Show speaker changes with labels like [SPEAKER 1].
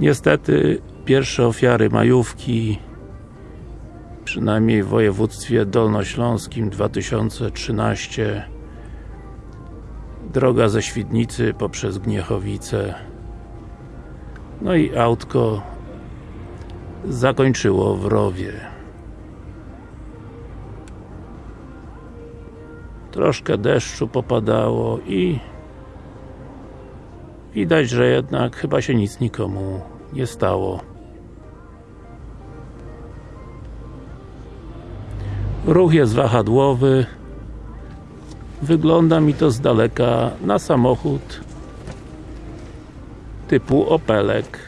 [SPEAKER 1] Niestety pierwsze ofiary majówki przynajmniej w województwie dolnośląskim 2013 droga ze Świdnicy poprzez Gniechowice. No i autko zakończyło w rowie. Troszkę deszczu popadało i widać, że jednak chyba się nic nikomu nie stało. Ruch jest wahadłowy. Wygląda mi to z daleka na samochód typu Opelek